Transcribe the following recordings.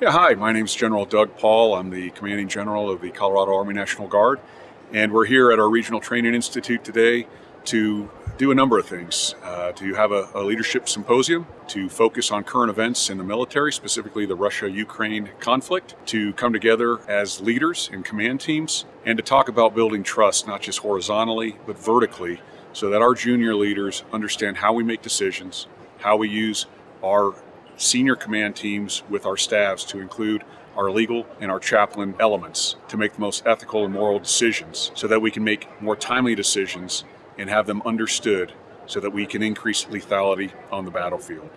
Yeah, hi, my name is General Doug Paul. I'm the Commanding General of the Colorado Army National Guard, and we're here at our Regional Training Institute today to do a number of things. Uh, to have a, a, leadership symposium, to focus on current events in the military, specifically the Russia Ukraine conflict, to come together as leaders and command teams, and to talk about building trust, not just horizontally, but vertically, so that our junior leaders understand how we make decisions, how we use our senior command teams with our staffs to include our legal and our chaplain elements to make the most ethical and moral decisions so that we can make more timely decisions and have them understood so that we can increase lethality on the battlefield.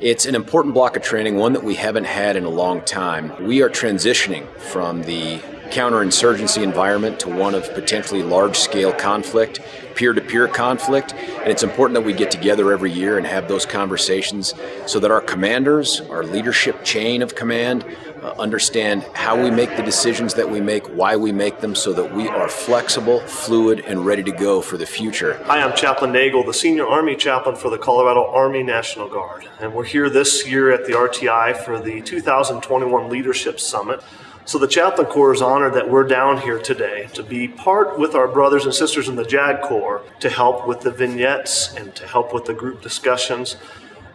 It's an important block of training, one that we haven't had in a long time. We are transitioning from the counterinsurgency environment to one of potentially large scale conflict, peer to peer conflict. And it's important that we get together every year and have those conversations so that our commanders, our leadership chain of command, uh, understand how we make the decisions that we make, why we make them, so that we are flexible, fluid, and ready to go for the future. Hi, I'm Chaplain Nagel, the Senior Army Chaplain for the Colorado Army National Guard. And we're here this year at the RTI for the 2021 Leadership Summit. So the Chaplain Corps is honored that we're down here today to be part with our brothers and sisters in the JAG Corps to help with the vignettes and to help with the group discussions.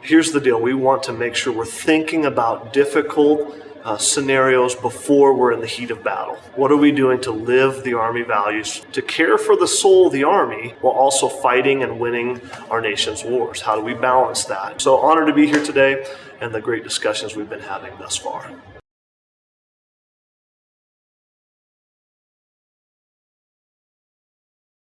Here's the deal we want to make sure we're thinking about difficult uh, scenarios before we're in the heat of battle. What are we doing to live the Army values, to care for the soul of the Army while also fighting and winning our nation's wars? How do we balance that? So, honored to be here today and the great discussions we've been having thus far.